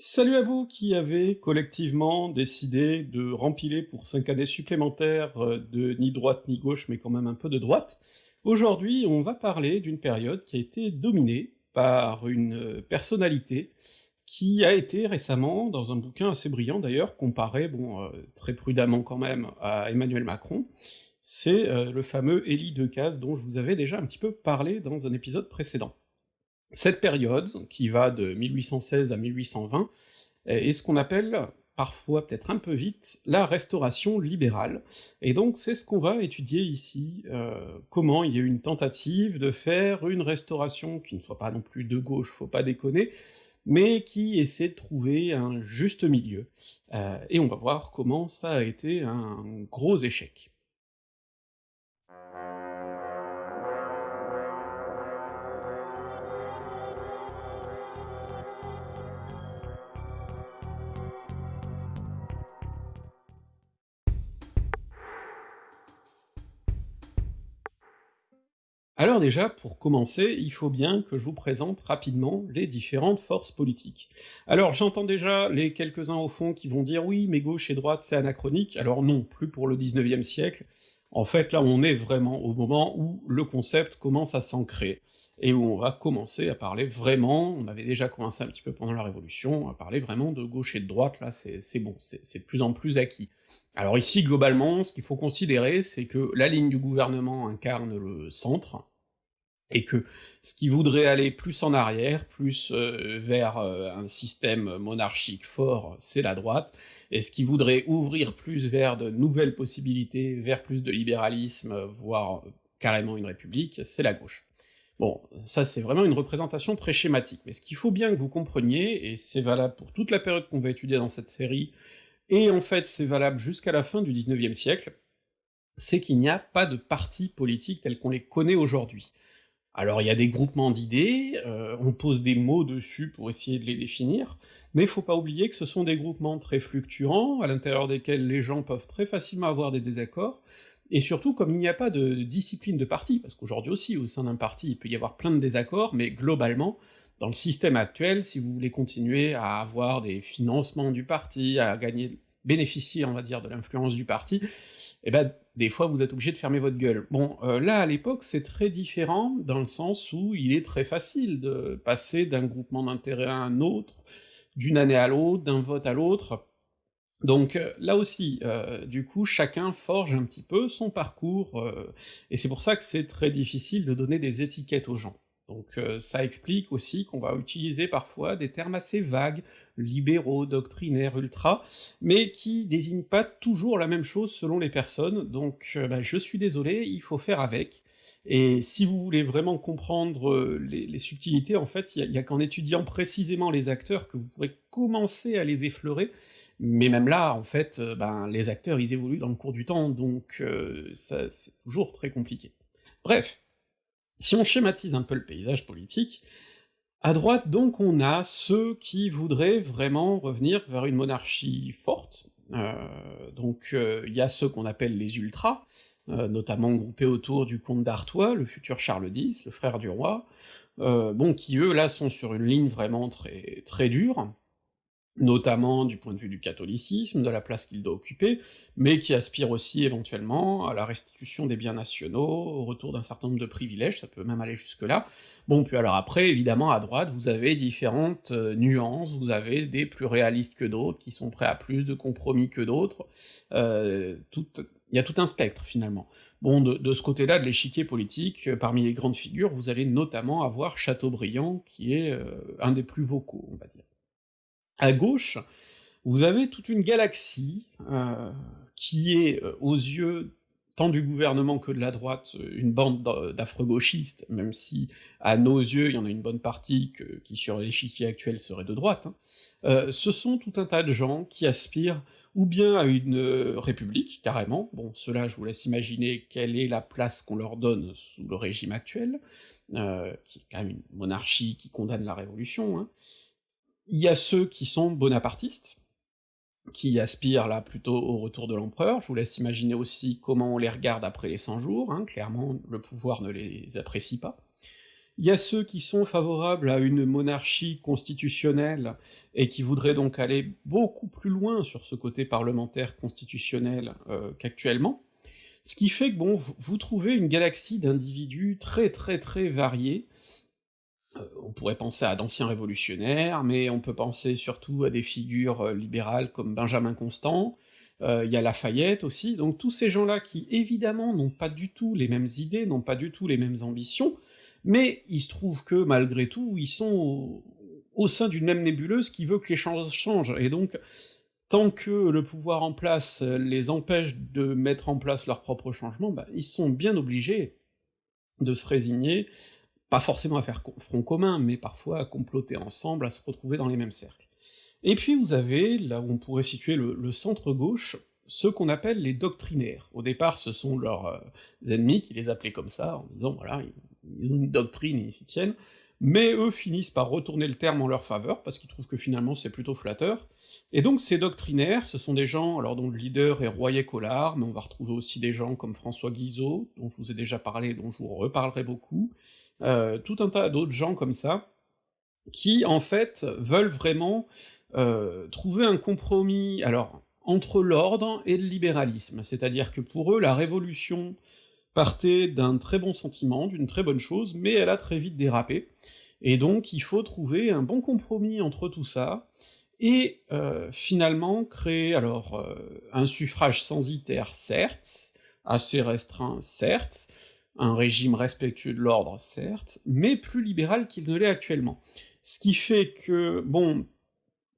Salut à vous qui avez collectivement décidé de rempiler pour 5 années supplémentaires euh, de ni droite ni gauche, mais quand même un peu de droite. Aujourd'hui, on va parler d'une période qui a été dominée par une euh, personnalité qui a été récemment, dans un bouquin assez brillant d'ailleurs, comparé, bon, euh, très prudemment quand même, à Emmanuel Macron, c'est le fameux Élie Decazes dont je vous avais déjà un petit peu parlé dans un épisode précédent. Cette période, qui va de 1816 à 1820, est ce qu'on appelle, parfois peut-être un peu vite, la restauration libérale, et donc c'est ce qu'on va étudier ici, euh, comment il y a eu une tentative de faire une restauration qui ne soit pas non plus de gauche, faut pas déconner, mais qui essaie de trouver un juste milieu, euh, et on va voir comment ça a été un gros échec. Alors déjà, pour commencer, il faut bien que je vous présente rapidement les différentes forces politiques. Alors j'entends déjà les quelques-uns au fond qui vont dire « oui, mais gauche et droite c'est anachronique », alors non, plus pour le 19e siècle, en fait là on est vraiment au moment où le concept commence à s'ancrer, et où on va commencer à parler vraiment, on avait déjà commencé un petit peu pendant la Révolution, à parler vraiment de gauche et de droite, là c'est bon, c'est de plus en plus acquis. Alors ici, globalement, ce qu'il faut considérer, c'est que la ligne du gouvernement incarne le centre, et que ce qui voudrait aller plus en arrière, plus euh, vers euh, un système monarchique fort, c'est la droite, et ce qui voudrait ouvrir plus vers de nouvelles possibilités, vers plus de libéralisme, voire carrément une république, c'est la gauche. Bon, ça c'est vraiment une représentation très schématique, mais ce qu'il faut bien que vous compreniez, et c'est valable pour toute la période qu'on va étudier dans cette série, et en fait c'est valable jusqu'à la fin du 19e siècle, c'est qu'il n'y a pas de partis politiques tels qu'on les connaît aujourd'hui. Alors il y a des groupements d'idées, euh, on pose des mots dessus pour essayer de les définir, mais faut pas oublier que ce sont des groupements très fluctuants, à l'intérieur desquels les gens peuvent très facilement avoir des désaccords, et surtout comme il n'y a pas de discipline de parti, parce qu'aujourd'hui aussi au sein d'un parti il peut y avoir plein de désaccords, mais globalement, dans le système actuel, si vous voulez continuer à avoir des financements du parti, à gagner, bénéficier on va dire de l'influence du parti, eh ben des fois vous êtes obligé de fermer votre gueule. Bon, euh, là à l'époque c'est très différent, dans le sens où il est très facile de passer d'un groupement d'intérêt à un autre, d'une année à l'autre, d'un vote à l'autre, donc euh, là aussi, euh, du coup, chacun forge un petit peu son parcours, et c'est pour ça que c'est très difficile de donner des étiquettes aux gens. Donc euh, ça explique aussi qu'on va utiliser parfois des termes assez vagues, libéraux, doctrinaires, ultra, mais qui désignent pas toujours la même chose selon les personnes, donc euh, bah, je suis désolé, il faut faire avec, et si vous voulez vraiment comprendre euh, les, subtilités, en fait, il y a, qu'en étudiant précisément les acteurs que vous pourrez commencer à les effleurer, mais même là, en fait, ben, les acteurs ils évoluent dans le cours du temps, donc ça c'est toujours très compliqué. Bref, si on schématise un peu le paysage politique, à droite donc on a ceux qui voudraient vraiment revenir vers une monarchie forte, euh, donc euh, il y a ceux qu'on appelle les ultras, euh, notamment groupés autour du comte d'Artois, le futur Charles X, le frère du roi, bon qui eux là sont sur une ligne vraiment très très dure, notamment du point de vue du catholicisme, de la place qu'il doit occuper, mais qui aspire aussi éventuellement à la restitution des biens nationaux, au retour d'un certain nombre de privilèges, ça peut même aller jusque-là. Bon, puis alors après, évidemment, à droite, vous avez différentes euh, nuances, vous avez des plus réalistes que d'autres, qui sont prêts à plus de compromis que d'autres, euh, il y a tout un spectre, finalement. Bon, de, ce côté-là de l'échiquier politique, euh, parmi les grandes figures, vous allez notamment avoir Chateaubriand, qui est un des plus vocaux, on va dire. À gauche, vous avez toute une galaxie euh, qui est, euh, aux yeux tant du gouvernement que de la droite, une bande d'affreux gauchistes, même si à nos yeux il y en a une bonne partie qui sur l'échiquier actuel serait de droite, hein. euh, ce sont tout un tas de gens qui aspirent ou bien à une république, carrément, bon, cela je vous laisse imaginer quelle est la place qu'on leur donne sous le régime actuel, qui est quand même une monarchie qui condamne la révolution, hein, il y a ceux qui sont bonapartistes, qui aspirent là plutôt au retour de l'empereur, je vous laisse imaginer aussi comment on les regarde après les 100 jours, hein, clairement le pouvoir ne les apprécie pas. Il y a ceux qui sont favorables à une monarchie constitutionnelle, et qui voudraient donc aller beaucoup plus loin sur ce côté parlementaire constitutionnel euh, qu'actuellement, ce qui fait que bon, vous trouvez une galaxie d'individus très très très variés, on pourrait penser à d'anciens révolutionnaires, mais on peut penser surtout à des figures euh, libérales comme Benjamin Constant, euh, il y a Lafayette aussi, donc tous ces gens-là qui évidemment n'ont pas du tout les mêmes idées, n'ont pas du tout les mêmes ambitions, mais il se trouve que malgré tout, ils sont au, sein d'une même nébuleuse qui veut que les choses changent, et donc tant que le pouvoir en place les empêche de mettre en place leurs propres changements, bah, ils sont bien obligés de se résigner pas forcément à faire front commun, mais parfois à comploter ensemble, à se retrouver dans les mêmes cercles. Et puis vous avez, là où on pourrait situer le, centre-gauche, ceux qu'on appelle les doctrinaires. Au départ, ce sont leurs euh, ennemis qui les appelaient comme ça, en disant voilà, ils ont une doctrine, ils tiennent, mais eux finissent par retourner le terme en leur faveur, parce qu'ils trouvent que finalement c'est plutôt flatteur, et donc ces doctrinaires, ce sont des gens, alors dont le leader est Royer Collard, mais on va retrouver aussi des gens comme François Guizot, dont je vous ai déjà parlé, dont je vous reparlerai beaucoup, euh, tout un tas d'autres gens comme ça, qui en fait veulent vraiment euh, trouver un compromis, alors entre l'ordre et le libéralisme, c'est-à-dire que pour eux la révolution partait d'un très bon sentiment, d'une très bonne chose, mais elle a très vite dérapé, et donc il faut trouver un bon compromis entre tout ça, et euh, finalement créer alors euh, un suffrage censitaire certes, assez restreint certes, un régime respectueux de l'ordre certes, mais plus libéral qu'il ne l'est actuellement. Ce qui fait que, bon,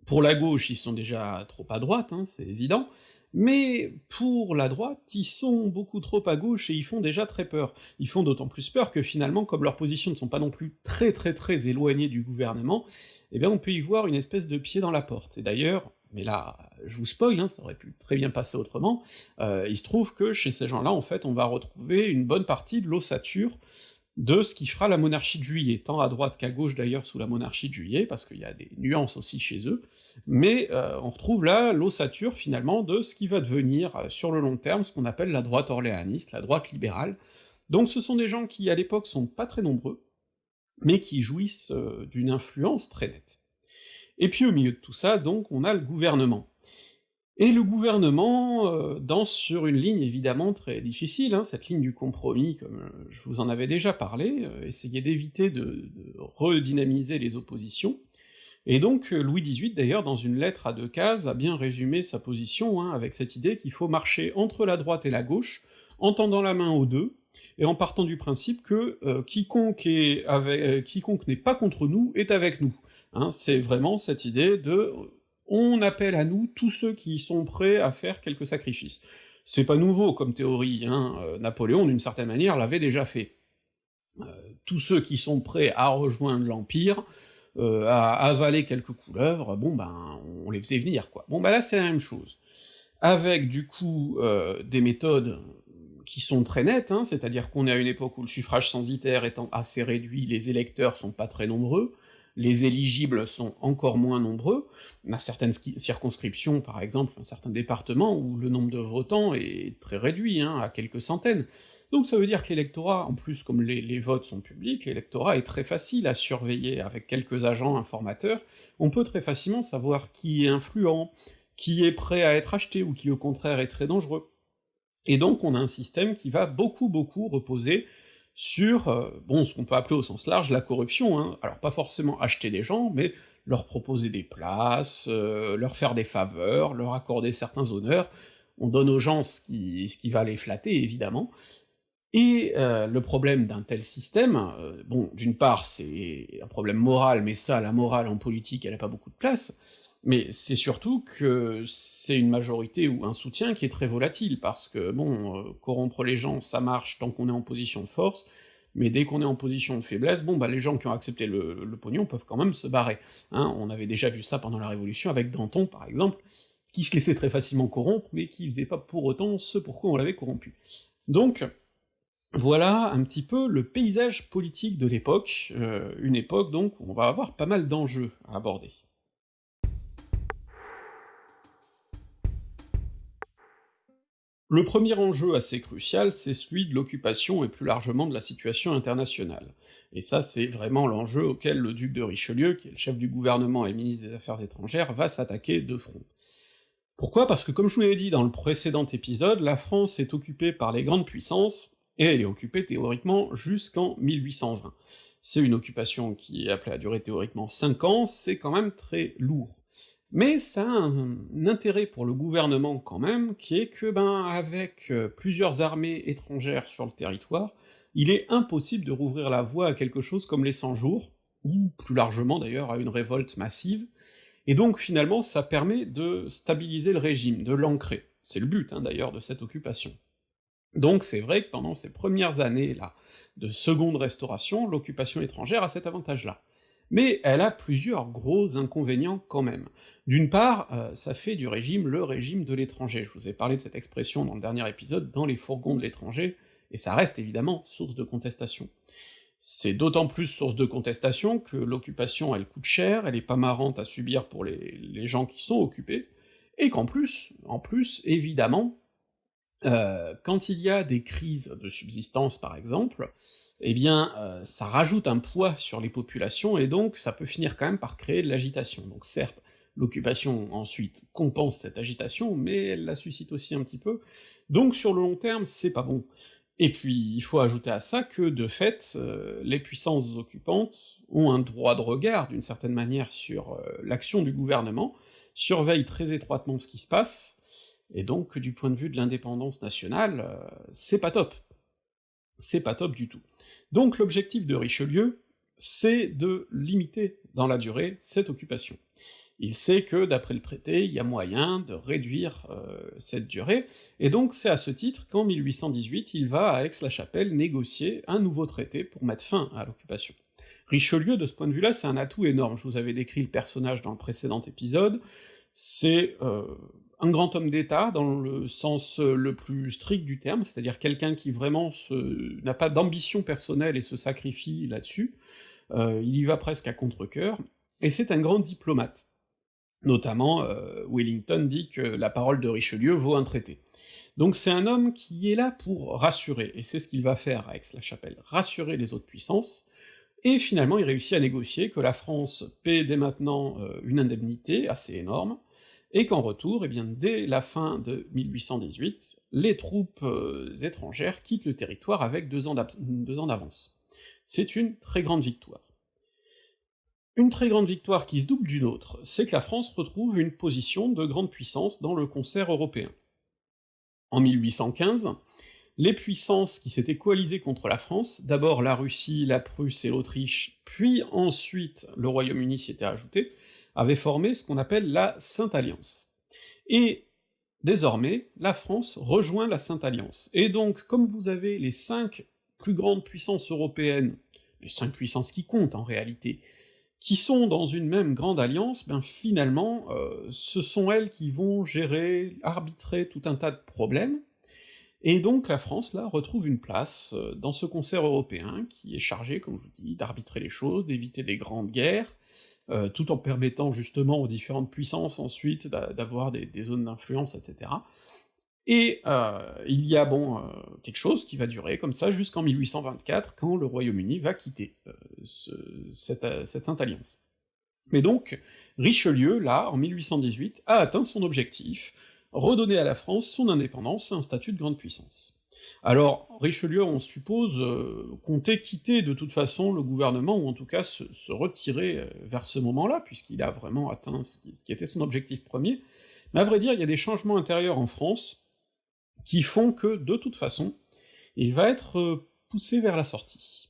pour la gauche, ils sont déjà trop à droite, hein, c'est évident, mais pour la droite, ils sont beaucoup trop à gauche et ils font déjà très peur. Ils font d'autant plus peur que finalement, comme leurs positions ne sont pas non plus très très très éloignées du gouvernement, eh bien on peut y voir une espèce de pied dans la porte. Et d'ailleurs, mais là, je vous spoil, hein, ça aurait pu très bien passer autrement, euh, il se trouve que chez ces gens-là, en fait, on va retrouver une bonne partie de l'ossature de ce qui fera la monarchie de juillet, tant à droite qu'à gauche d'ailleurs sous la monarchie de juillet, parce qu'il y a des nuances aussi chez eux, mais euh, on retrouve là l'ossature finalement de ce qui va devenir euh, sur le long terme ce qu'on appelle la droite orléaniste, la droite libérale, donc ce sont des gens qui à l'époque sont pas très nombreux, mais qui jouissent euh, d'une influence très nette. Et puis au milieu de tout ça, donc, on a le gouvernement. Et le gouvernement euh, danse sur une ligne évidemment très difficile, hein, cette ligne du compromis, comme euh, je vous en avais déjà parlé, euh, essayer d'éviter de, redynamiser les oppositions, et donc Louis XVIII d'ailleurs, dans une lettre à deux cases, a bien résumé sa position, hein, avec cette idée qu'il faut marcher entre la droite et la gauche, en tendant la main aux deux, et en partant du principe que quiconque n'est pas contre nous est avec nous. Hein, c'est vraiment cette idée de on appelle à nous tous ceux qui sont prêts à faire quelques sacrifices. C'est pas nouveau comme théorie, hein, euh, Napoléon, d'une certaine manière, l'avait déjà fait. Euh, tous ceux qui sont prêts à rejoindre l'Empire, euh, à avaler quelques couleuvres, bon ben, on les faisait venir, quoi. Bon ben là, c'est la même chose. Avec, du coup, des méthodes qui sont très nettes, hein, c'est-à-dire qu'on est à une époque où le suffrage censitaire étant assez réduit, les électeurs sont pas très nombreux, les éligibles sont encore moins nombreux, on a certaines circonscriptions, par exemple, un certain département, où le nombre de votants est très réduit, hein, à quelques centaines. Donc ça veut dire que l'électorat, en plus comme les, les votes sont publics, l'électorat est très facile à surveiller, avec quelques agents informateurs, on peut très facilement savoir qui est influent, qui est prêt à être acheté, ou qui au contraire est très dangereux. Et donc on a un système qui va beaucoup beaucoup reposer sur, euh, bon, ce qu'on peut appeler au sens large la corruption, hein. alors pas forcément acheter des gens, mais leur proposer des places, euh, leur faire des faveurs, leur accorder certains honneurs, on donne aux gens ce qui, ce qui va les flatter, évidemment, et euh, le problème d'un tel système, bon, d'une part, c'est un problème moral, mais ça, la morale en politique, elle a pas beaucoup de place, mais c'est surtout que c'est une majorité ou un soutien qui est très volatile, parce que, bon, euh, corrompre les gens, ça marche tant qu'on est en position de force, mais dès qu'on est en position de faiblesse, bon bah les gens qui ont accepté le, le, pognon peuvent quand même se barrer. Hein, on avait déjà vu ça pendant la Révolution avec Danton, par exemple, qui se laissait très facilement corrompre, mais qui faisait pas pour autant ce pourquoi on l'avait corrompu. Donc, voilà un petit peu le paysage politique de l'époque, euh, une époque donc où on va avoir pas mal d'enjeux à aborder. Le premier enjeu assez crucial, c'est celui de l'occupation et plus largement de la situation internationale. Et ça, c'est vraiment l'enjeu auquel le duc de Richelieu, qui est le chef du gouvernement et ministre des Affaires étrangères, va s'attaquer de front. Pourquoi? Parce que comme je vous l'ai dit dans le précédent épisode, la France est occupée par les grandes puissances, et elle est occupée théoriquement jusqu'en 1820. C'est une occupation qui est appelée à durer théoriquement 5 ans, c'est quand même très lourd. Mais ça a un, intérêt pour le gouvernement quand même, qui est que, ben, avec euh, plusieurs armées étrangères sur le territoire, il est impossible de rouvrir la voie à quelque chose comme les 100 jours, ou plus largement d'ailleurs à une révolte massive, et donc finalement ça permet de stabiliser le régime, de l'ancrer. C'est le but hein, d'ailleurs de cette occupation. Donc c'est vrai que pendant ces premières années-là de seconde restauration, l'occupation étrangère a cet avantage-là. Mais elle a plusieurs gros inconvénients quand même. D'une part, euh, ça fait du régime le régime de l'étranger, je vous ai parlé de cette expression dans le dernier épisode, dans les fourgons de l'étranger, et ça reste évidemment source de contestation. C'est d'autant plus source de contestation que l'occupation elle coûte cher, elle est pas marrante à subir pour les, les gens qui sont occupés, et qu'en plus, en plus, évidemment, euh, quand il y a des crises de subsistance par exemple, eh bien euh, ça rajoute un poids sur les populations, et donc ça peut finir quand même par créer de l'agitation. Donc certes, l'occupation ensuite compense cette agitation, mais elle la suscite aussi un petit peu, donc sur le long terme, c'est pas bon. Et puis, il faut ajouter à ça que, de fait, euh, les puissances occupantes ont un droit de regard, d'une certaine manière, sur l'action du gouvernement, surveillent très étroitement ce qui se passe, et donc, du point de vue de l'indépendance nationale, euh, c'est pas top. C'est pas top du tout. Donc l'objectif de Richelieu, c'est de limiter dans la durée cette occupation. Il sait que, d'après le traité, il y a moyen de réduire euh, cette durée, et donc c'est à ce titre qu'en 1818, il va à Aix-la-Chapelle négocier un nouveau traité pour mettre fin à l'occupation. Richelieu, de ce point de vue-là, c'est un atout énorme, je vous avais décrit le personnage dans le précédent épisode, c'est euh, un grand homme d'État dans le sens le plus strict du terme, c'est-à-dire quelqu'un qui vraiment n'a pas d'ambition personnelle et se sacrifie là-dessus, euh, il y va presque à contre-cœur, et c'est un grand diplomate. Notamment, euh, Wellington dit que la parole de Richelieu vaut un traité. Donc c'est un homme qui est là pour rassurer, et c'est ce qu'il va faire à Aix-la-Chapelle, rassurer les autres puissances, et finalement il réussit à négocier que la France paie dès maintenant euh, une indemnité assez énorme, et qu'en retour, eh bien, dès la fin de 1818, les troupes euh, étrangères quittent le territoire avec deux ans d'avance. C'est une très grande victoire. Une très grande victoire qui se double d'une autre, c'est que la France retrouve une position de grande puissance dans le concert européen. En 1815, les puissances qui s'étaient coalisées contre la France, d'abord la Russie, la Prusse et l'Autriche, puis ensuite le Royaume-Uni s'y était ajouté, avaient formé ce qu'on appelle la Sainte Alliance. Et désormais, la France rejoint la Sainte Alliance. Et donc, comme vous avez les cinq plus grandes puissances européennes, les cinq puissances qui comptent en réalité, qui sont dans une même grande alliance, ben finalement, euh, ce sont elles qui vont gérer, arbitrer tout un tas de problèmes, et donc la France, là, retrouve une place euh, dans ce concert européen, qui est chargé, comme je vous dis, d'arbitrer les choses, d'éviter des grandes guerres, euh, tout en permettant justement aux différentes puissances ensuite d'avoir des, zones d'influence, etc. Et euh, il y a bon euh, quelque chose qui va durer comme ça jusqu'en 1824, quand le Royaume-Uni va quitter cette, cette Sainte Alliance. Mais donc, Richelieu, là, en 1818, a atteint son objectif, redonner à la France son indépendance et un statut de grande puissance. Alors, Richelieu, on suppose, euh, comptait quitter de toute façon le gouvernement, ou en tout cas se, retirer euh, vers ce moment-là, puisqu'il a vraiment atteint ce qui, était son objectif premier, mais à vrai dire, il y a des changements intérieurs en France qui font que, de toute façon, il va être euh, poussé vers la sortie.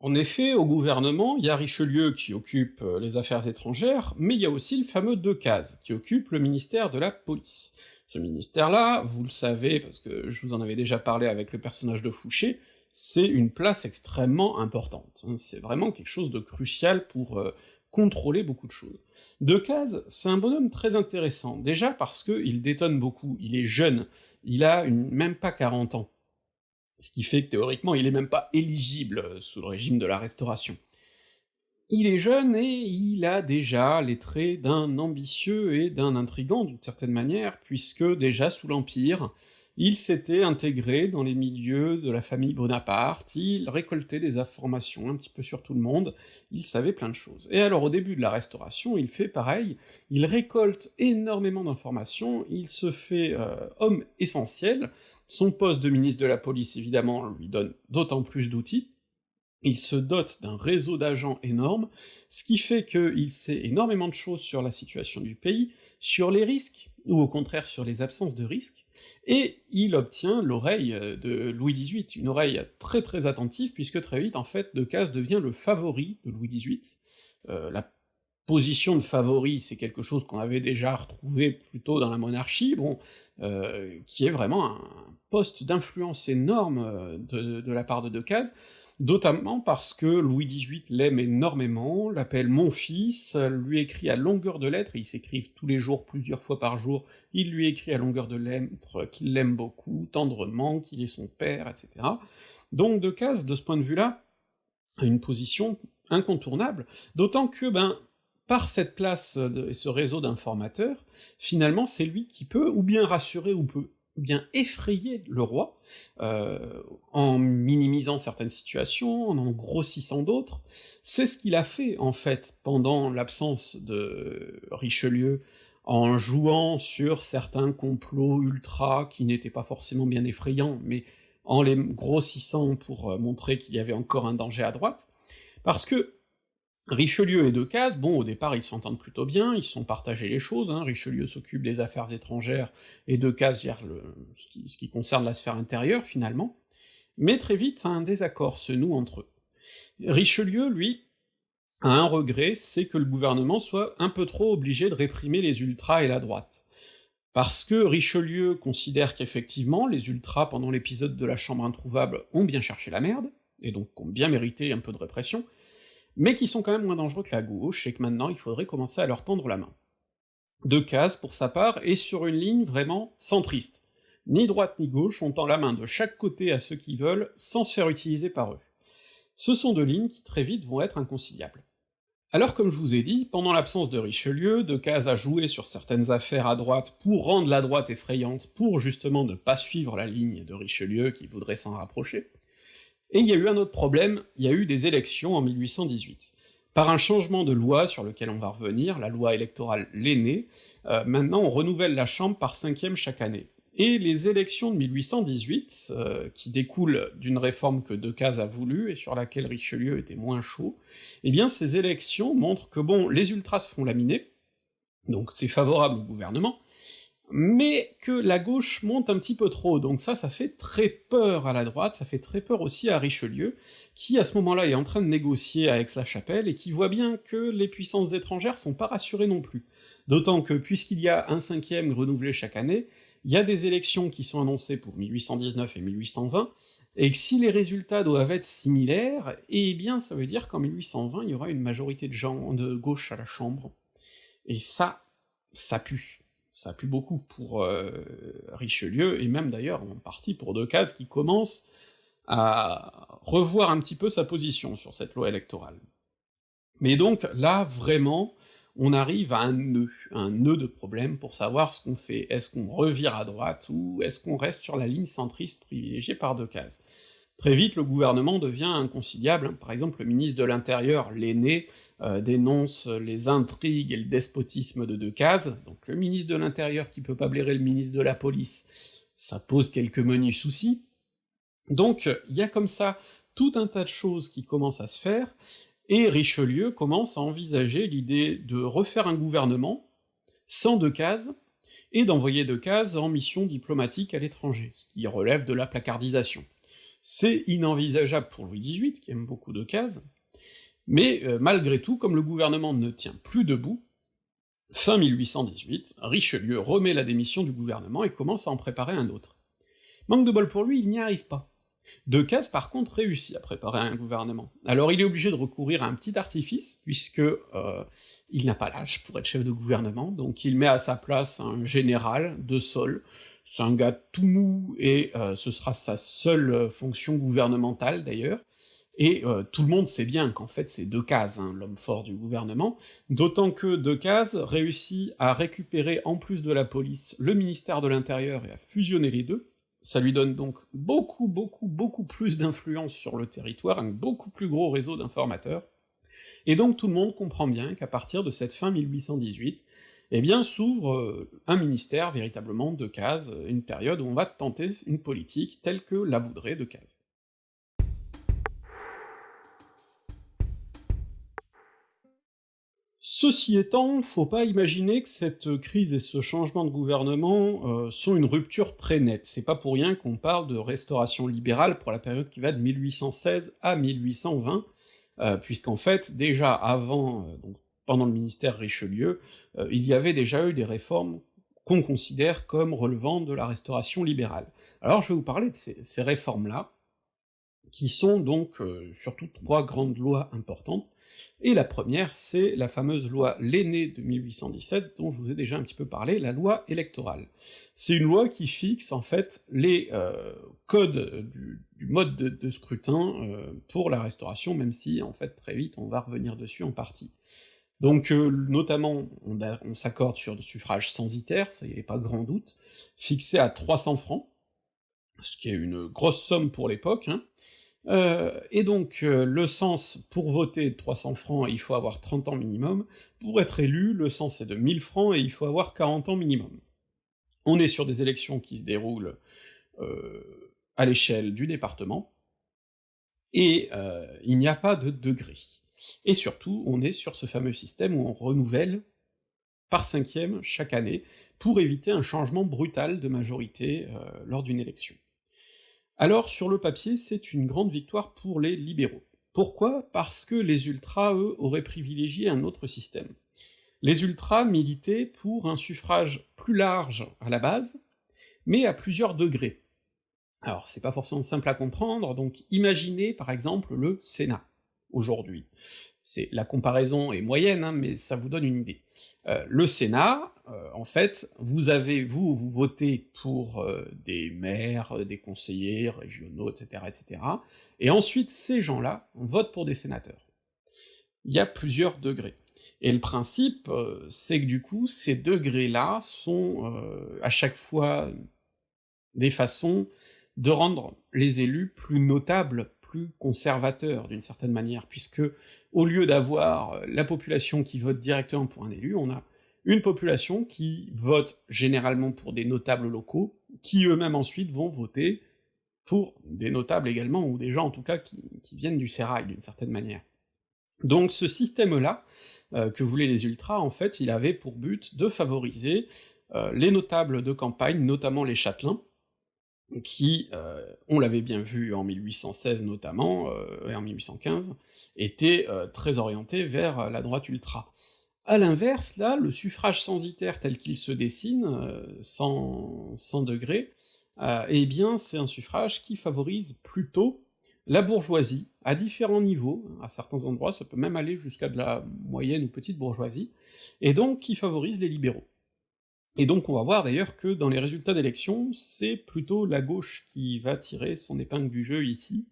En effet, au gouvernement, il y a Richelieu qui occupe euh, les affaires étrangères, mais il y a aussi le fameux Decazes, qui occupe le ministère de la police. Ce ministère-là, vous le savez, parce que je vous en avais déjà parlé avec le personnage de Fouché, c'est une place extrêmement importante, hein. c'est vraiment quelque chose de crucial pour euh, contrôler beaucoup de choses. Decazes, c'est un bonhomme très intéressant, déjà parce qu'il détonne beaucoup, il est jeune, il a même pas 40 ans, ce qui fait que théoriquement il est même pas éligible euh, sous le régime de la Restauration. Il est jeune et il a déjà les traits d'un ambitieux et d'un intrigant d'une certaine manière, puisque déjà sous l'Empire, il s'était intégré dans les milieux de la famille Bonaparte, il récoltait des informations un petit peu sur tout le monde, il savait plein de choses. Et alors au début de la Restauration, il fait pareil, il récolte énormément d'informations, il se fait euh, homme essentiel, son poste de ministre de la police évidemment lui donne d'autant plus d'outils, il se dote d'un réseau d'agents énorme, ce qui fait qu'il sait énormément de choses sur la situation du pays, sur les risques, ou au contraire sur les absences de risques, et il obtient l'oreille euh, de Louis XVIII, une oreille très très attentive, puisque très vite, en fait, Decazes devient le favori de Louis XVIII. Euh, la position de favori, c'est quelque chose qu'on avait déjà retrouvé plutôt dans la monarchie, bon, euh, qui est vraiment un poste d'influence énorme euh, de, la part de Decazes, notamment parce que Louis XVIII l'aime énormément, l'appelle mon fils, lui écrit à longueur de lettres, ils s'écrivent tous les jours, plusieurs fois par jour, il lui écrit à longueur de lettres qu'il l'aime beaucoup, tendrement, qu'il est son père, etc. Donc Decazes, de ce point de vue-là, a une position incontournable, d'autant que, ben, par cette place et ce réseau d'informateurs, finalement c'est lui qui peut ou bien rassurer ou peut bien effrayer le roi, euh, en minimisant certaines situations, en en grossissant d'autres. C'est ce qu'il a fait, en fait, pendant l'absence de Richelieu, en jouant sur certains complots ultra qui n'étaient pas forcément bien effrayants, mais en les grossissant pour euh, montrer qu'il y avait encore un danger à droite, parce que Richelieu et Decazes, bon, au départ, ils s'entendent plutôt bien, ils sont partagés les choses, hein. Richelieu s'occupe des affaires étrangères, et Decazes gère le, ce qui concerne la sphère intérieure, finalement, mais très vite, un désaccord se noue entre eux. Richelieu, lui, a un regret, c'est que le gouvernement soit un peu trop obligé de réprimer les ultras et la droite. Parce que Richelieu considère qu'effectivement, les ultras, pendant l'épisode de la Chambre introuvable, ont bien cherché la merde, et donc ont bien mérité un peu de répression, mais qui sont quand même moins dangereux que la gauche, et que maintenant il faudrait commencer à leur tendre la main. Decazes, pour sa part, est sur une ligne vraiment centriste. Ni droite ni gauche, on tend la main de chaque côté à ceux qui veulent, sans se faire utiliser par eux. Ce sont deux lignes qui très vite vont être inconciliables. Alors comme je vous ai dit, pendant l'absence de Richelieu, Decazes a joué sur certaines affaires à droite pour rendre la droite effrayante, pour justement ne pas suivre la ligne de Richelieu qui voudrait s'en rapprocher, et il y a eu un autre problème, il y a eu des élections en 1818. Par un changement de loi sur lequel on va revenir, la loi électorale l'aînée, euh, maintenant on renouvelle la Chambre par cinquième chaque année. Et les élections de 1818, euh, qui découlent d'une réforme que Decazes a voulu et sur laquelle Richelieu était moins chaud, eh bien ces élections montrent que bon, les ultras se font laminer, donc c'est favorable au gouvernement, mais que la gauche monte un petit peu trop, donc ça, ça fait très peur à la droite, ça fait très peur aussi à Richelieu, qui à ce moment-là est en train de négocier à Aix-la-Chapelle, et qui voit bien que les puissances étrangères sont pas rassurées non plus. D'autant que, puisqu'il y a un cinquième renouvelé chaque année, il y a des élections qui sont annoncées pour 1819 et 1820, et que si les résultats doivent être similaires, eh bien ça veut dire qu'en 1820 il y aura une majorité de gens de gauche à la Chambre. Et ça, ça pue ça pue beaucoup pour euh, Richelieu, et même d'ailleurs en partie pour Decazes, qui commence à revoir un petit peu sa position sur cette loi électorale. Mais donc là, vraiment, on arrive à un nœud, un nœud de problème pour savoir ce qu'on fait. Est-ce qu'on revire à droite, ou est-ce qu'on reste sur la ligne centriste privilégiée par Decazes? Très vite, le gouvernement devient inconciliable, par exemple le ministre de l'Intérieur, l'aîné, euh, dénonce les intrigues et le despotisme de Decazes, donc le ministre de l'Intérieur qui peut pas blairer le ministre de la Police, ça pose quelques menus soucis, donc il y a comme ça tout un tas de choses qui commencent à se faire, et Richelieu commence à envisager l'idée de refaire un gouvernement, sans Decazes, et d'envoyer Decazes en mission diplomatique à l'étranger, ce qui relève de la placardisation. C'est inenvisageable pour Louis XVIII, qui aime beaucoup de cases, mais euh, malgré tout, comme le gouvernement ne tient plus debout, fin 1818, Richelieu remet la démission du gouvernement et commence à en préparer un autre. Manque de bol pour lui, il n'y arrive pas. Decazes, par contre, réussit à préparer un gouvernement. Alors il est obligé de recourir à un petit artifice, puisque euh, il n'a pas l'âge pour être chef de gouvernement, donc il met à sa place un général de sol, c'est un gars tout mou, et euh, ce sera sa seule euh, fonction gouvernementale d'ailleurs, Et euh, tout le monde sait bien qu'en fait c'est Decazes, hein, l'homme fort du gouvernement, d'autant que Decazes réussit à récupérer en plus de la police le ministère de l'Intérieur et à fusionner les deux, ça lui donne donc beaucoup, beaucoup, beaucoup plus d'influence sur le territoire, un beaucoup plus gros réseau d'informateurs, et donc tout le monde comprend bien qu'à partir de cette fin 1818, eh bien s'ouvre euh, un ministère véritablement de cases, une période où on va tenter une politique telle que la voudrait de cases. Ceci étant, faut pas imaginer que cette crise et ce changement de gouvernement euh, sont une rupture très nette, c'est pas pour rien qu'on parle de restauration libérale pour la période qui va de 1816 à 1820, euh, puisqu'en fait, déjà avant, euh, pendant le ministère Richelieu, il y avait déjà eu des réformes qu'on considère comme relevant de la restauration libérale. Alors je vais vous parler de ces, réformes-là, qui sont donc surtout trois grandes lois importantes, et la première, c'est la fameuse loi L'aîné de 1817, dont je vous ai déjà un petit peu parlé, la loi électorale. C'est une loi qui fixe en fait les euh, codes du, mode de, scrutin euh, pour la restauration, même si en fait très vite on va revenir dessus en partie. Donc euh, notamment, on, s'accorde sur le suffrage censitaire, ça y avait pas grand doute, fixé à 300 francs, ce qui est une grosse somme pour l'époque, hein, euh, et donc, euh, le sens, pour voter 300 francs, il faut avoir 30 ans minimum, pour être élu, le sens est de 1000 francs et il faut avoir 40 ans minimum. On est sur des élections qui se déroulent à l'échelle du département, et il n'y a pas de degré. Et surtout, on est sur ce fameux système où on renouvelle par cinquième chaque année, pour éviter un changement brutal de majorité lors d'une élection. Alors sur le papier, c'est une grande victoire pour les libéraux. Pourquoi? Parce que les ultras, eux, auraient privilégié un autre système. Les ultras militaient pour un suffrage plus large à la base, mais à plusieurs degrés. Alors c'est pas forcément simple à comprendre, donc imaginez par exemple le Sénat, aujourd'hui. C'est La comparaison est moyenne, hein, mais ça vous donne une idée. Euh, le Sénat, euh, en fait, vous avez, vous, vous votez pour euh, des maires, des conseillers régionaux, etc., etc., et ensuite ces gens-là votent pour des sénateurs. Il y a plusieurs degrés. Et le principe, c'est que du coup, ces degrés-là sont à chaque fois des façons de rendre les élus plus notables, plus conservateurs d'une certaine manière, puisque au lieu d'avoir la population qui vote directement pour un élu, on a une population qui vote généralement pour des notables locaux, qui eux-mêmes ensuite vont voter pour des notables également, ou des gens en tout cas qui, viennent du sérail d'une certaine manière. Donc ce système-là, euh, que voulaient les ultras, en fait, il avait pour but de favoriser euh, les notables de campagne, notamment les châtelains, qui, euh, on l'avait bien vu en 1816 notamment, et en 1815, étaient très orientés vers la droite ultra. À l'inverse, là, le suffrage censitaire tel qu'il se dessine, euh, sans, degrés, euh, eh bien c'est un suffrage qui favorise plutôt la bourgeoisie, à différents niveaux, à certains endroits ça peut même aller jusqu'à de la moyenne ou petite bourgeoisie, et donc qui favorise les libéraux. Et donc on va voir d'ailleurs que dans les résultats d'élection, c'est plutôt la gauche qui va tirer son épingle du jeu ici,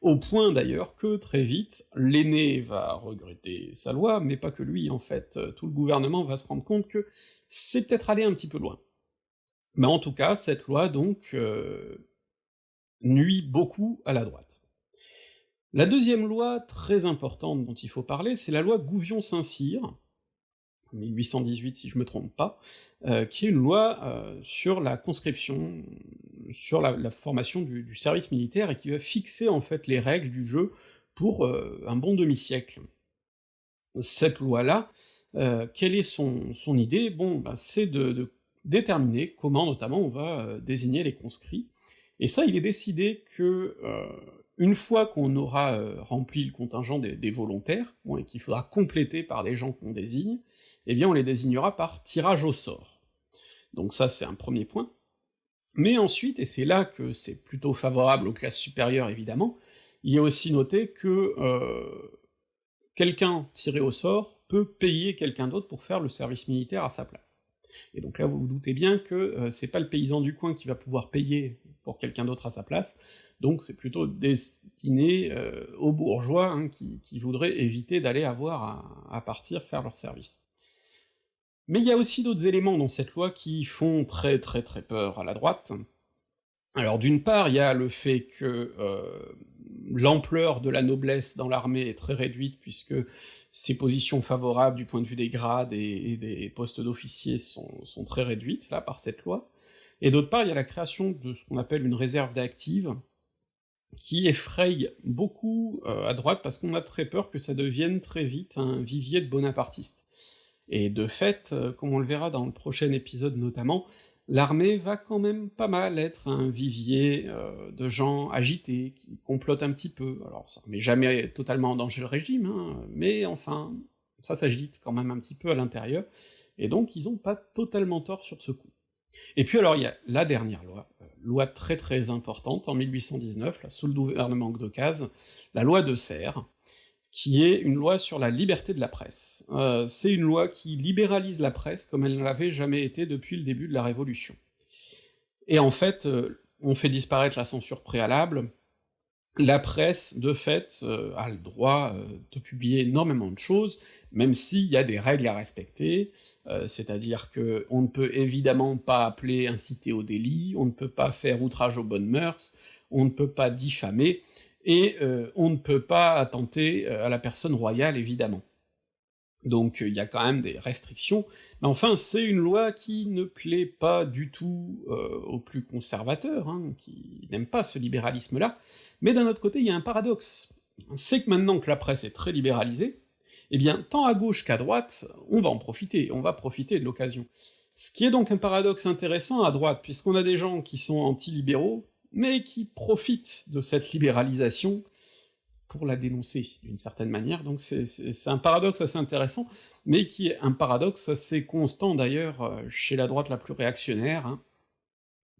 au point d'ailleurs que très vite, l'aîné va regretter sa loi, mais pas que lui en fait, tout le gouvernement va se rendre compte que c'est peut-être allé un petit peu loin. Mais en tout cas, cette loi donc euh, nuit beaucoup à la droite. La deuxième loi très importante dont il faut parler, c'est la loi Gouvion-Saint-Cyr, 1818 si je me trompe pas, euh, qui est une loi euh, sur la conscription, sur la, formation du, service militaire, et qui va fixer en fait les règles du jeu pour euh, un bon demi-siècle. Cette loi-là, quelle est son, son idée? Bon, bah, c'est de, de, déterminer comment notamment on va désigner les conscrits, et ça il est décidé que une fois qu'on aura euh, rempli le contingent des, volontaires, et qu'il faudra compléter par des gens qu'on désigne, eh bien on les désignera par tirage au sort. Donc ça c'est un premier point. Mais ensuite, et c'est là que c'est plutôt favorable aux classes supérieures évidemment, il a aussi noté que euh, quelqu'un tiré au sort peut payer quelqu'un d'autre pour faire le service militaire à sa place. Et donc là vous vous doutez bien que euh, c'est pas le paysan du coin qui va pouvoir payer pour quelqu'un d'autre à sa place, donc c'est plutôt destiné euh, aux bourgeois hein, qui, voudraient éviter d'aller avoir à, partir faire leur service. Mais il y a aussi d'autres éléments dans cette loi qui font très très très peur à la droite. Alors d'une part, il y a le fait que euh, l'ampleur de la noblesse dans l'armée est très réduite, puisque ses positions favorables du point de vue des grades et, des postes d'officiers sont, très réduites, là, par cette loi. Et d'autre part, il y a la création de ce qu'on appelle une réserve d'actives, qui effraye beaucoup euh, à droite, parce qu'on a très peur que ça devienne très vite un vivier de bonapartistes. Et de fait, euh, comme on le verra dans le prochain épisode notamment, l'armée va quand même pas mal être un vivier euh, de gens agités, qui complotent un petit peu, alors ça met jamais totalement en danger le régime, hein, mais enfin, ça s'agite quand même un petit peu à l'intérieur, et donc ils ont pas totalement tort sur ce coup. Et puis alors il y a la dernière loi, euh, loi très très importante, en 1819, là, sous le gouvernement d'Ocase, la loi de Serres, qui est une loi sur la liberté de la presse. Euh, c'est une loi qui libéralise la presse comme elle ne l'avait jamais été depuis le début de la Révolution. Et en fait, euh, on fait disparaître la censure préalable, la presse, de fait, euh, a le droit de publier énormément de choses, même s'il y a des règles à respecter, c'est-à-dire que on ne peut évidemment pas appeler inciter au délit, on ne peut pas faire outrage aux bonnes mœurs, on ne peut pas diffamer, et euh, on ne peut pas attenter euh, à la personne royale, évidemment. Donc il y a quand même des restrictions, mais enfin c'est une loi qui ne plaît pas du tout euh, aux plus conservateurs, hein, qui n'aiment pas ce libéralisme-là, mais d'un autre côté il y a un paradoxe, c'est que maintenant que la presse est très libéralisée, eh bien tant à gauche qu'à droite, on va en profiter, on va profiter de l'occasion. Ce qui est donc un paradoxe intéressant à droite, puisqu'on a des gens qui sont anti-libéraux, mais qui profitent de cette libéralisation pour la dénoncer, d'une certaine manière, donc c'est un paradoxe assez intéressant, mais qui est un paradoxe assez constant d'ailleurs euh, chez la droite la plus réactionnaire, hein,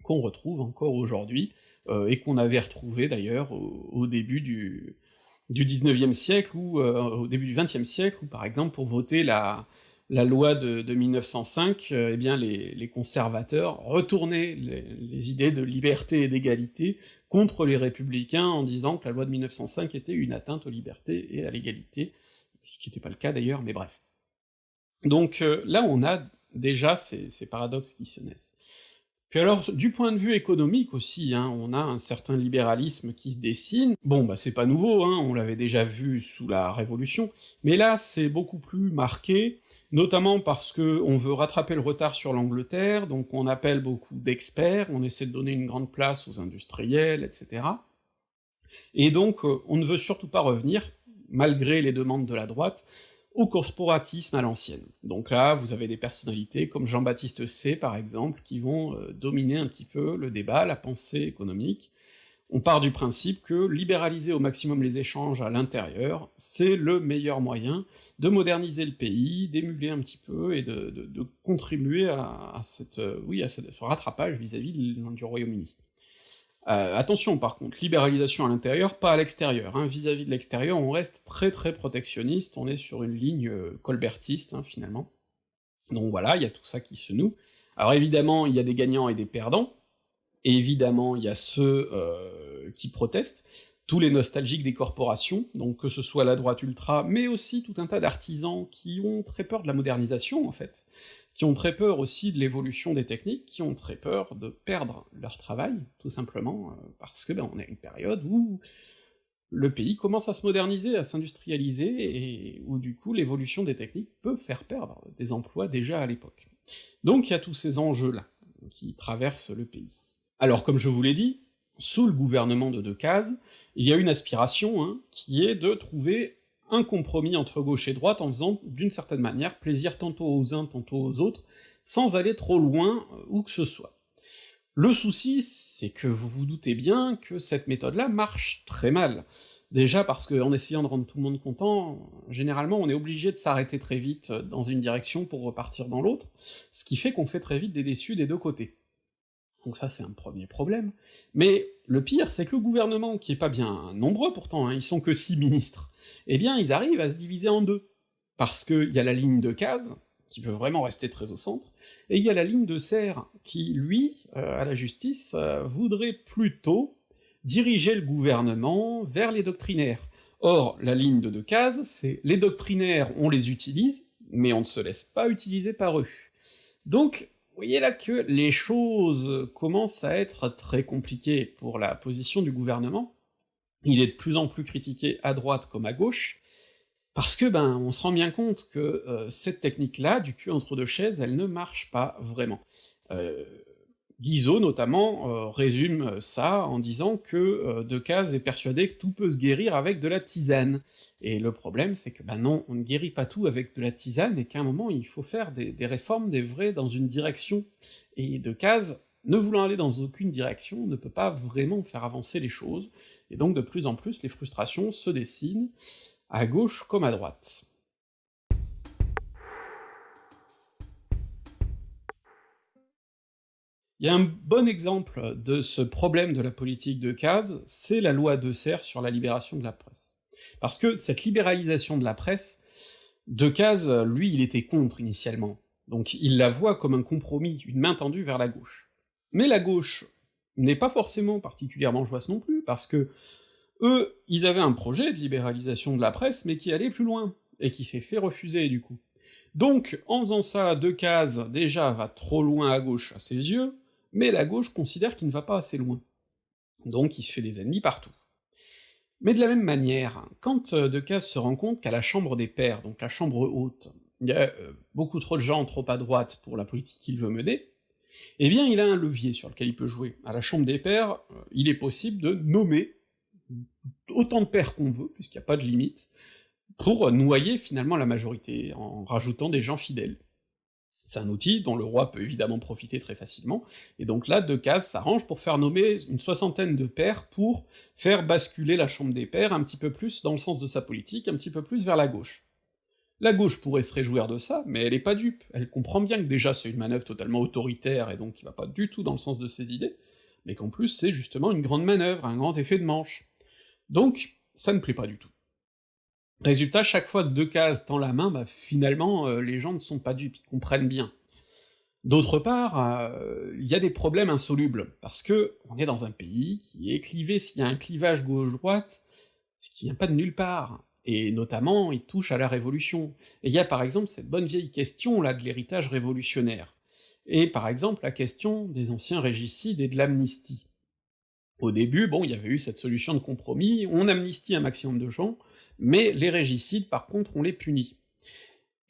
qu'on retrouve encore aujourd'hui, euh, et qu'on avait retrouvé d'ailleurs au, début du, du 19e siècle, ou euh, au début du 20e siècle, où par exemple pour voter la, la loi de, 1905, euh, eh bien les, conservateurs retournaient les, idées de liberté et d'égalité contre les républicains en disant que la loi de 1905 était une atteinte aux libertés et à l'égalité, ce qui n'était pas le cas d'ailleurs, mais bref. Donc euh, là on a déjà ces, ces paradoxes qui se naissent. Puis alors, du point de vue économique aussi, hein, on a un certain libéralisme qui se dessine. Bon, bah c'est pas nouveau, hein, on l'avait déjà vu sous la Révolution, mais là c'est beaucoup plus marqué, notamment parce que on veut rattraper le retard sur l'Angleterre, donc on appelle beaucoup d'experts, on essaie de donner une grande place aux industriels, etc. Et donc euh, on ne veut surtout pas revenir, malgré les demandes de la droite, au corporatisme à l'ancienne. Donc là, vous avez des personnalités comme Jean-Baptiste C, par exemple, qui vont euh, dominer un petit peu le débat, la pensée économique. On part du principe que libéraliser au maximum les échanges à l'intérieur, c'est le meilleur moyen de moderniser le pays, d'émuler un petit peu et de, contribuer à, cette, euh, oui, à ce, rattrapage vis-à-vis du Royaume-Uni. Euh, attention par contre, libéralisation à l'intérieur, pas à l'extérieur. Hein. Vis-à-vis de l'extérieur, on reste très très protectionniste, on est sur une ligne euh, colbertiste, hein, finalement. Donc voilà, il y a tout ça qui se noue. Alors évidemment, il y a des gagnants et des perdants, évidemment, il y a ceux euh, qui protestent, tous les nostalgiques des corporations, donc que ce soit la droite ultra, mais aussi tout un tas d'artisans qui ont très peur de la modernisation, en fait, qui ont très peur aussi de l'évolution des techniques, qui ont très peur de perdre leur travail, tout simplement, euh, parce que ben, on est à une période où le pays commence à se moderniser, à s'industrialiser, et où du coup l'évolution des techniques peut faire perdre des emplois déjà à l'époque. Donc il y a tous ces enjeux-là qui traversent le pays. Alors comme je vous l'ai dit, sous le gouvernement de Decazes, il y a une aspiration, hein, qui est de trouver un compromis entre gauche et droite en faisant, d'une certaine manière, plaisir tantôt aux uns, tantôt aux autres, sans aller trop loin euh, où que ce soit. Le souci, c'est que vous vous doutez bien que cette méthode-là marche très mal. Déjà parce qu'en essayant de rendre tout le monde content, généralement on est obligé de s'arrêter très vite dans une direction pour repartir dans l'autre, ce qui fait qu'on fait très vite des déçus des deux côtés. Donc ça c'est un premier problème. Mais le pire, c'est que le gouvernement, qui est pas bien nombreux pourtant, hein, ils sont que six ministres, eh bien ils arrivent à se diviser en deux. Parce qu'il y a la ligne de Case, qui veut vraiment rester très au centre, et il y a la ligne de Serre, qui, lui, euh, à la justice, euh, voudrait plutôt diriger le gouvernement vers les doctrinaires. Or, la ligne de Decazes, c'est les doctrinaires, on les utilise, mais on ne se laisse pas utiliser par eux. Donc, voyez là que les choses commencent à être très compliquées pour la position du gouvernement, il est de plus en plus critiqué à droite comme à gauche, parce que ben on se rend bien compte que euh, cette technique-là, du cul entre deux chaises, elle ne marche pas vraiment. Euh, Guizot, notamment, euh, résume ça en disant que euh, Decazes est persuadé que tout peut se guérir avec de la tisane. Et le problème, c'est que ben non, on ne guérit pas tout avec de la tisane, et qu'à un moment il faut faire des, réformes, des vrais, dans une direction. Et Decazes ne voulant aller dans aucune direction, ne peut pas vraiment faire avancer les choses, et donc de plus en plus les frustrations se dessinent, à gauche comme à droite. Il y a un bon exemple de ce problème de la politique de case, c'est la loi de Serre sur la libération de la presse. Parce que cette libéralisation de la presse, Decazes, lui, il était contre initialement, donc il la voit comme un compromis, une main tendue vers la gauche. Mais la gauche n'est pas forcément particulièrement joyeuse non plus, parce que eux, ils avaient un projet de libéralisation de la presse, mais qui allait plus loin, et qui s'est fait refuser du coup. Donc, en faisant ça, Decazes, déjà, va trop loin à gauche à ses yeux, mais la gauche considère qu'il ne va pas assez loin. Donc il se fait des ennemis partout. Mais de la même manière, quand euh, Decazes se rend compte qu'à la Chambre des Pairs, donc la Chambre haute, il y a euh, beaucoup trop de gens trop à droite pour la politique qu'il veut mener, eh bien il a un levier sur lequel il peut jouer. À la Chambre des Pairs, euh, il est possible de nommer autant de pairs qu'on veut, puisqu'il n'y a pas de limite, pour noyer finalement la majorité, en rajoutant des gens fidèles. C'est un outil dont le roi peut évidemment profiter très facilement, et donc là, Decazes s'arrange pour faire nommer une soixantaine de pairs pour faire basculer la Chambre des pairs un petit peu plus dans le sens de sa politique, un petit peu plus vers la gauche. La gauche pourrait se réjouir de ça, mais elle est pas dupe, elle comprend bien que déjà c'est une manœuvre totalement autoritaire et donc qui va pas du tout dans le sens de ses idées, mais qu'en plus c'est justement une grande manœuvre, un grand effet de manche. Donc, ça ne plaît pas du tout. Résultat, chaque fois que Decazes tend la main, bah finalement, euh, les gens ne sont pas dupes, ils comprennent bien. D'autre part, euh, il y a des problèmes insolubles, parce que on est dans un pays qui est clivé, s'il y a un clivage gauche-droite, ce qui vient pas de nulle part, et notamment il touche à la Révolution. Et il y a par exemple cette bonne vieille question là de l'héritage révolutionnaire, et par exemple la question des anciens régicides et de l'amnistie. Au début, bon, il y avait eu cette solution de compromis, on amnistie un maximum de gens, mais les régicides par contre on les punit.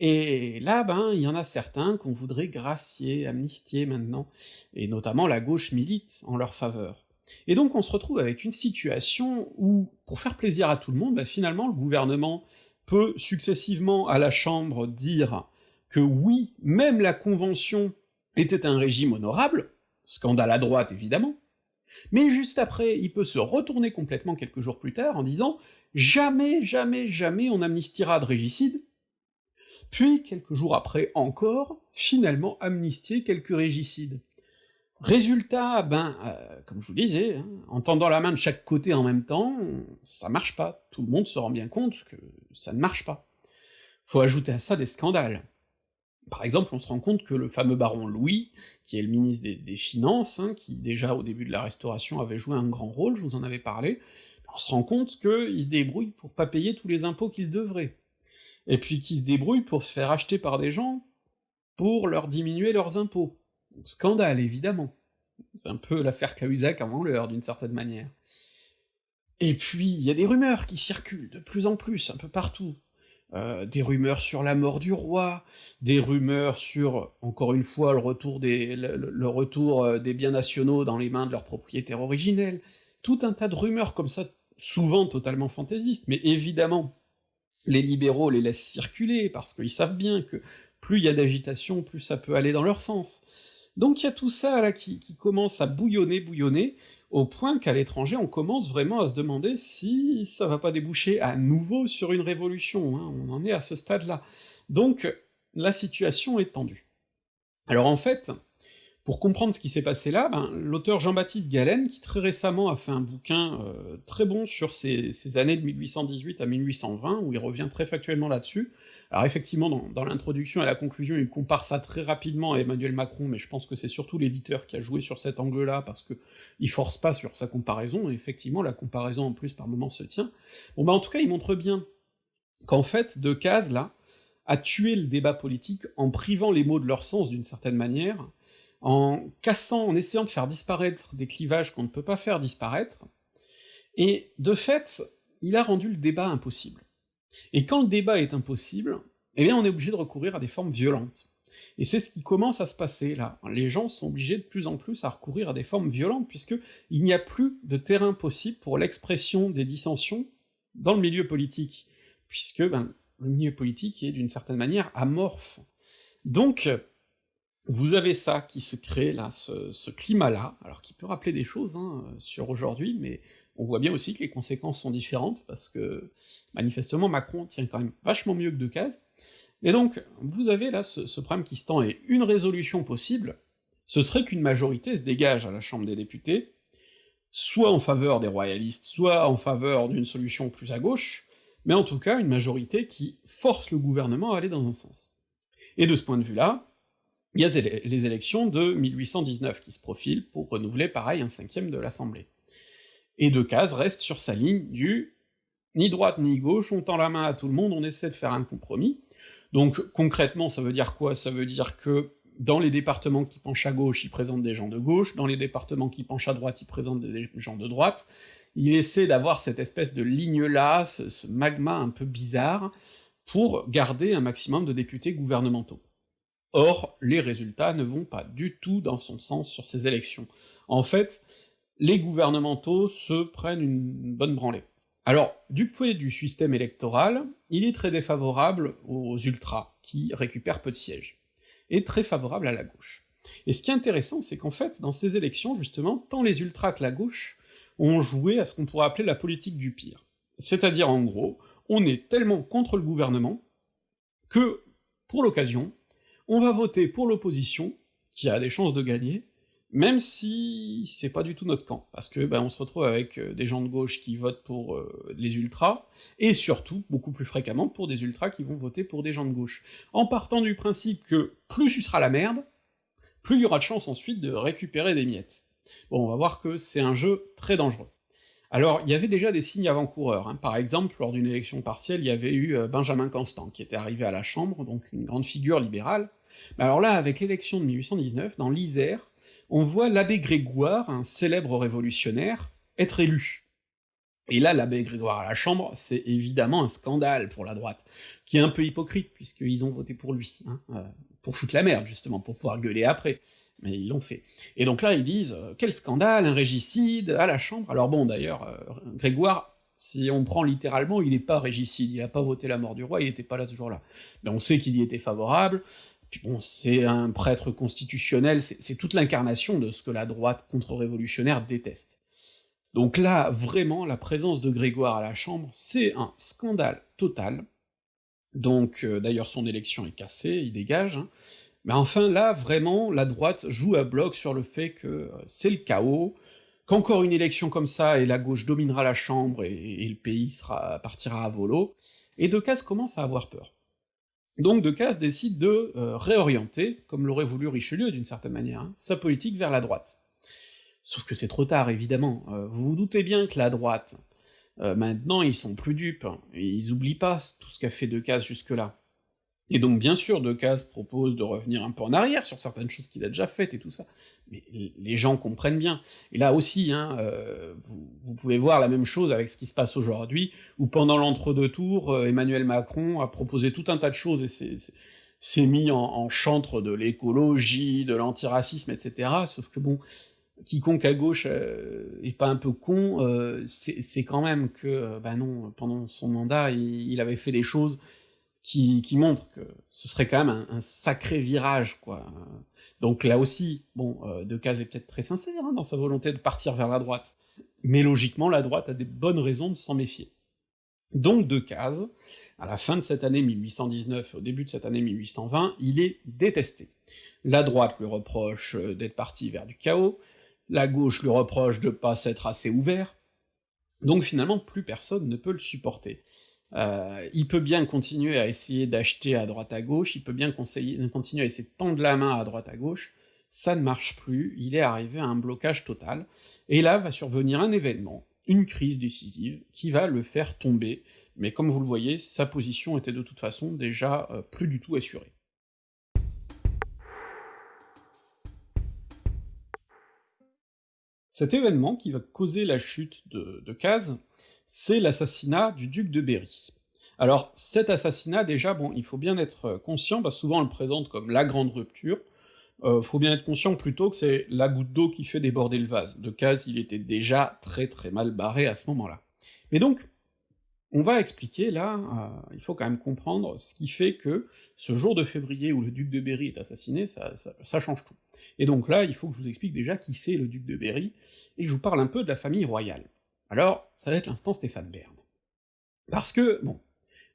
Et là, ben, il y en a certains qu'on voudrait gracier, amnistier maintenant, et notamment la gauche milite en leur faveur. Et donc on se retrouve avec une situation où, pour faire plaisir à tout le monde, bah finalement le gouvernement peut successivement à la Chambre dire que oui, même la Convention était un régime honorable, scandale à droite évidemment, mais juste après, il peut se retourner complètement quelques jours plus tard en disant « jamais, jamais, jamais on amnistiera de régicide », puis quelques jours après encore, finalement amnistier quelques régicides. Résultat, ben, euh, comme je vous disais, hein, en tendant la main de chaque côté en même temps, ça marche pas, tout le monde se rend bien compte que ça ne marche pas. Faut ajouter à ça des scandales. Par exemple, on se rend compte que le fameux baron Louis, qui est le ministre des, Finances, hein, qui déjà au début de la Restauration avait joué un grand rôle, je vous en avais parlé, on se rend compte qu'il se débrouille pour pas payer tous les impôts qu'il devrait, et puis qu'il se débrouille pour se faire acheter par des gens pour leur diminuer leurs impôts. Scandale, évidemment. C'est un peu l'affaire Cahuzac avant l'heure, d'une certaine manière. Et puis, il y a des rumeurs qui circulent de plus en plus, un peu partout. Euh, des rumeurs sur la mort du roi, des rumeurs sur, encore une fois, le retour euh, des biens nationaux dans les mains de leurs propriétaires originels, tout un tas de rumeurs comme ça, souvent totalement fantaisistes, mais évidemment, les libéraux les laissent circuler, parce qu'ils savent bien que plus il y a d'agitation, plus ça peut aller dans leur sens. Donc il y a tout ça là qui, commence à bouillonner, bouillonner, au point qu'à l'étranger on commence vraiment à se demander si ça va pas déboucher à nouveau sur une révolution, hein, on en est à ce stade-là. Donc la situation est tendue. Alors en fait, Pour comprendre ce qui s'est passé là, ben, l'auteur Jean-Baptiste Galen, qui très récemment a fait un bouquin euh, très bon sur ces, années de 1818 à 1820, où il revient très factuellement là-dessus, alors effectivement, dans, l'introduction et la conclusion, il compare ça très rapidement à Emmanuel Macron, mais je pense que c'est surtout l'éditeur qui a joué sur cet angle-là, parce que il force pas sur sa comparaison, et effectivement, la comparaison en plus par moment se tient. Bon bah en tout cas, il montre bien qu'en fait, Decazes, là, a tué le débat politique en privant les mots de leur sens d'une certaine manière, en cassant, en essayant de faire disparaître des clivages qu'on ne peut pas faire disparaître, et de fait, il a rendu le débat impossible. Et quand le débat est impossible, eh bien on est obligé de recourir à des formes violentes. Et c'est ce qui commence à se passer là. Les gens sont obligés de plus en plus à recourir à des formes violentes, puisque il n'y a plus de terrain possible pour l'expression des dissensions dans le milieu politique, puisque ben, le milieu politique est d'une certaine manière amorphe. Donc, vous avez ça qui se crée là, ce, climat-là, alors qui peut rappeler des choses hein, sur aujourd'hui, mais on voit bien aussi que les conséquences sont différentes, parce que manifestement Macron tient quand même vachement mieux que Decazes, et donc vous avez là ce, ce problème qui se tend, et une résolution possible, ce serait qu'une majorité se dégage à la Chambre des députés, soit en faveur des royalistes, soit en faveur d'une solution plus à gauche, mais en tout cas une majorité qui force le gouvernement à aller dans un sens. Et de ce point de vue-là, il y a les élections de 1819 qui se profilent pour renouveler pareil un cinquième de l'Assemblée. Et Decazes reste sur sa ligne du ni droite ni gauche, on tend la main à tout le monde, on essaie de faire un compromis. Donc concrètement, ça veut dire quoi? Ça veut dire que dans les départements qui penchent à gauche, il présente des gens de gauche, dans les départements qui penchent à droite, il présente des gens de droite, il essaie d'avoir cette espèce de ligne-là, ce magma un peu bizarre, pour garder un maximum de députés gouvernementaux. Or, les résultats ne vont pas du tout dans son sens sur ces élections. En fait, les gouvernementaux se prennent une bonne branlée. Alors, du point du système électoral, il est très défavorable aux ultras, qui récupèrent peu de sièges, et très favorable à la gauche. Et ce qui est intéressant, c'est qu'en fait, dans ces élections, justement, tant les ultras que la gauche ont joué à ce qu'on pourrait appeler la politique du pire. C'est-à-dire, en gros, on est tellement contre le gouvernement que, pour l'occasion, on va voter pour l'opposition, qui a des chances de gagner, même si c'est pas du tout notre camp, parce que ben, on se retrouve avec euh, des gens de gauche qui votent pour euh, les ultras, et surtout, beaucoup plus fréquemment, pour des ultras qui vont voter pour des gens de gauche, en partant du principe que plus tu seras la merde, plus il y aura de chances ensuite de récupérer des miettes. Bon, on va voir que c'est un jeu très dangereux. Alors, il y avait déjà des signes avant-coureurs, hein. par exemple, lors d'une élection partielle, il y avait eu euh, Benjamin Constant, qui était arrivé à la Chambre, donc une grande figure libérale, alors là, avec l'élection de 1819, dans l'Isère, on voit l'abbé Grégoire, un célèbre révolutionnaire, être élu. Et là, l'abbé Grégoire à la Chambre, c'est évidemment un scandale pour la droite, qui est un peu hypocrite, puisqu'ils ont voté pour lui, hein, euh, pour foutre la merde, justement, pour pouvoir gueuler après, mais ils l'ont fait. Et donc là, ils disent euh, quel scandale, un régicide, à la Chambre » Alors bon, d'ailleurs, euh, Grégoire, si on prend littéralement, il n'est pas régicide, il a pas voté la mort du roi, il était pas là ce jour-là. Mais on sait qu'il y était favorable, puis bon, c'est un prêtre constitutionnel, c'est toute l'incarnation de ce que la droite contre-révolutionnaire déteste. Donc là, vraiment, la présence de Grégoire à la Chambre, c'est un scandale total. Donc, euh, d'ailleurs, son élection est cassée, il dégage. Hein. Mais enfin, là, vraiment, la droite joue à bloc sur le fait que euh, c'est le chaos, qu'encore une élection comme ça, et la gauche dominera la Chambre, et, le pays sera, partira à volo, et Decazes commence à avoir peur. Donc Decazes décide de euh, réorienter, comme l'aurait voulu Richelieu d'une certaine manière, hein, sa politique vers la droite. Sauf que c'est trop tard, évidemment. Euh, vous vous doutez bien que la droite, euh, maintenant ils sont plus dupes, ils oublient pas tout ce qu'a fait Decazes jusque-là. Et donc bien sûr, Decazes propose de revenir un peu en arrière sur certaines choses qu'il a déjà faites et tout ça, mais les gens comprennent bien. Et là aussi, hein, euh, vous, pouvez voir la même chose avec ce qui se passe aujourd'hui, où pendant l'entre-deux tours, euh, Emmanuel Macron a proposé tout un tas de choses et s'est mis en, chantre de l'écologie, de l'antiracisme, etc., sauf que bon, quiconque à gauche euh, est pas un peu con, c'est quand même que, bah non, pendant son mandat, il avait fait des choses qui, montre que ce serait quand même un, sacré virage, quoi. Donc là aussi, bon, euh, Decazes est peut-être très sincère hein, dans sa volonté de partir vers la droite, mais logiquement, la droite a des bonnes raisons de s'en méfier. Donc Decazes à la fin de cette année 1819 au début de cette année 1820, il est détesté. La droite lui reproche euh, d'être parti vers du chaos, la gauche lui reproche de pas s'être assez ouvert, donc finalement plus personne ne peut le supporter. Euh, il peut bien continuer à essayer d'acheter à droite à gauche, il peut bien continuer à essayer de tendre la main à droite à gauche, ça ne marche plus, il est arrivé à un blocage total, et là va survenir un événement, une crise décisive, qui va le faire tomber, mais comme vous le voyez, sa position était de toute façon déjà euh, plus du tout assurée. Cet événement qui va causer la chute de, de c'est l'assassinat du duc de Berry. Alors cet assassinat, déjà, bon, il faut bien être conscient, parce que souvent on le présente comme la grande rupture, euh, faut bien être conscient plutôt que c'est la goutte d'eau qui fait déborder le vase. De Caz, il était déjà très très mal barré à ce moment-là. Mais donc, on va expliquer là, euh, il faut quand même comprendre ce qui fait que ce jour de février où le duc de Berry est assassiné, ça, ça, change tout. Et donc là, il faut que je vous explique déjà qui c'est le duc de Berry, et que je vous parle un peu de la famille royale. Alors, ça va être l'instant Stéphane Bern. Parce que, bon,